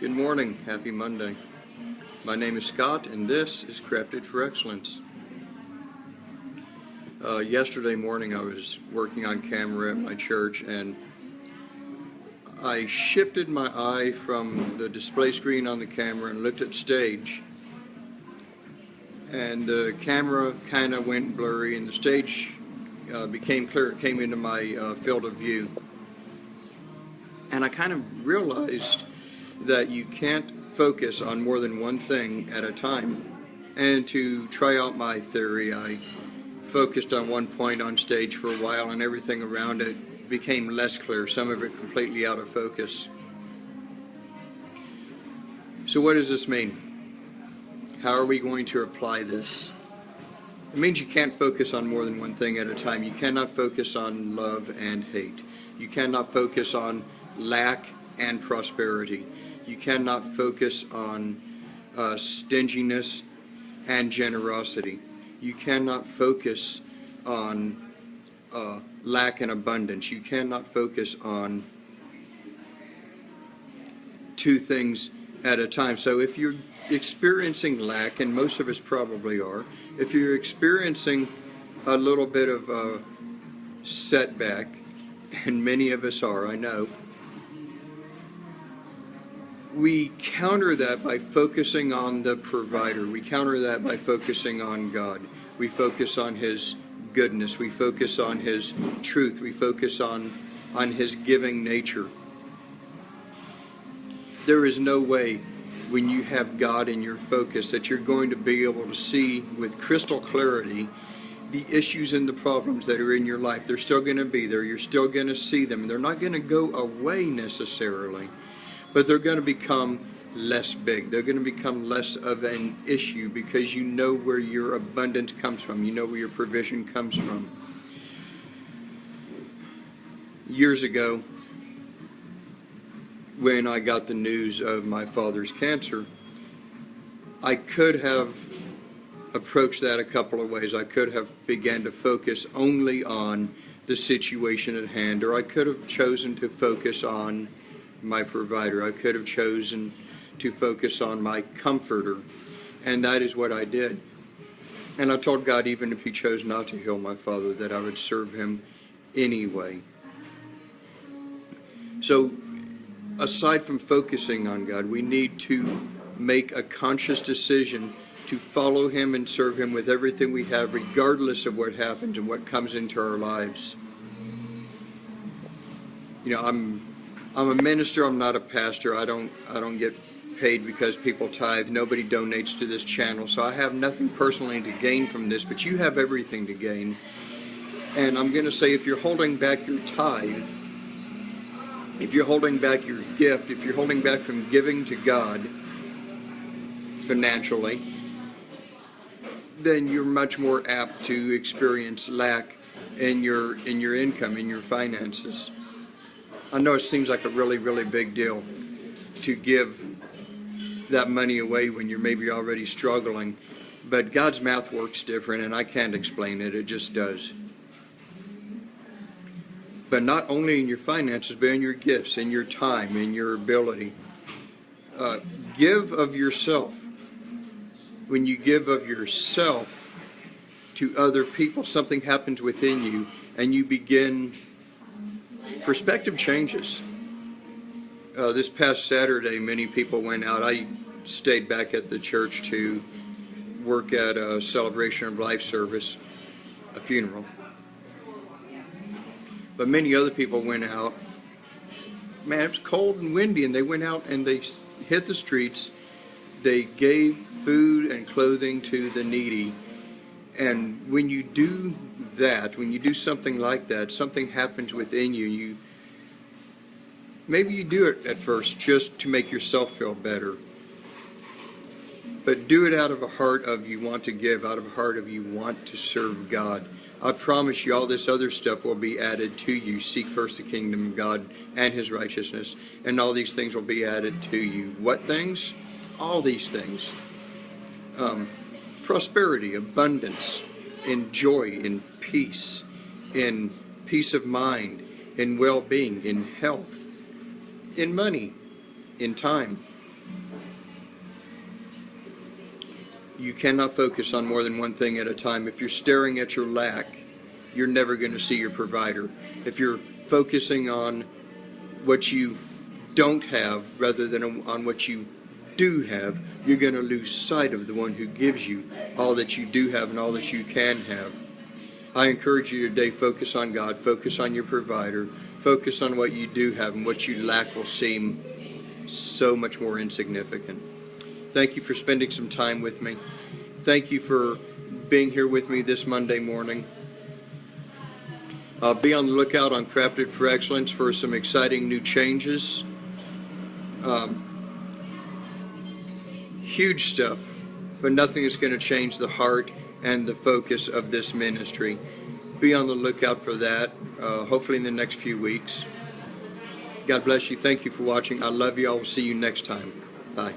Good morning. Happy Monday. My name is Scott, and this is Crafted for Excellence. Uh, yesterday morning, I was working on camera at my church, and I shifted my eye from the display screen on the camera and looked at stage. And the camera kind of went blurry, and the stage uh, became clear. It came into my uh, field of view. And I kind of realized that you can't focus on more than one thing at a time. And to try out my theory, I focused on one point on stage for a while and everything around it became less clear, some of it completely out of focus. So what does this mean? How are we going to apply this? It means you can't focus on more than one thing at a time. You cannot focus on love and hate. You cannot focus on lack and prosperity. You cannot focus on uh, stinginess and generosity. You cannot focus on uh, lack and abundance. You cannot focus on two things at a time. So if you're experiencing lack, and most of us probably are, if you're experiencing a little bit of a setback, and many of us are, I know, we counter that by focusing on the provider. We counter that by focusing on God. We focus on His goodness. We focus on His truth. We focus on, on His giving nature. There is no way when you have God in your focus that you're going to be able to see with crystal clarity the issues and the problems that are in your life. They're still going to be there. You're still going to see them. They're not going to go away necessarily but they're going to become less big. They're going to become less of an issue because you know where your abundance comes from. You know where your provision comes from. Years ago, when I got the news of my father's cancer, I could have approached that a couple of ways. I could have began to focus only on the situation at hand, or I could have chosen to focus on my provider. I could have chosen to focus on my comforter, and that is what I did. And I told God, even if He chose not to heal my father, that I would serve Him anyway. So, aside from focusing on God, we need to make a conscious decision to follow Him and serve Him with everything we have, regardless of what happens and what comes into our lives. You know, I'm I'm a minister. I'm not a pastor. I don't I don't get paid because people tithe. Nobody donates to this channel, so I have nothing personally to gain from this. But you have everything to gain. And I'm going to say, if you're holding back your tithe, if you're holding back your gift, if you're holding back from giving to God financially, then you're much more apt to experience lack in your in your income, in your finances. I know it seems like a really, really big deal to give that money away when you're maybe already struggling, but God's math works different, and I can't explain it. It just does. But not only in your finances, but in your gifts, in your time, in your ability. Uh, give of yourself. When you give of yourself to other people, something happens within you, and you begin perspective changes. Uh, this past Saturday, many people went out. I stayed back at the church to work at a celebration of life service, a funeral. But many other people went out. Man, it was cold and windy, and they went out and they hit the streets. They gave food and clothing to the needy. And when you do that, when you do something like that, something happens within you. You maybe you do it at first just to make yourself feel better. But do it out of a heart of you want to give, out of a heart of you want to serve God. I promise you all this other stuff will be added to you. Seek first the kingdom of God and his righteousness, and all these things will be added to you. What things? All these things. Um, prosperity, abundance, in joy, in peace, in peace of mind, in well-being, in health, in money, in time. You cannot focus on more than one thing at a time. If you're staring at your lack, you're never going to see your provider. If you're focusing on what you don't have rather than on what you do have, you're going to lose sight of the one who gives you all that you do have and all that you can have. I encourage you today, focus on God, focus on your provider, focus on what you do have, and what you lack will seem so much more insignificant. Thank you for spending some time with me. Thank you for being here with me this Monday morning. Uh, be on the lookout on Crafted for Excellence for some exciting new changes. Um, huge stuff, but nothing is going to change the heart and the focus of this ministry. Be on the lookout for that, uh, hopefully in the next few weeks. God bless you. Thank you for watching. I love you. I will see you next time. Bye.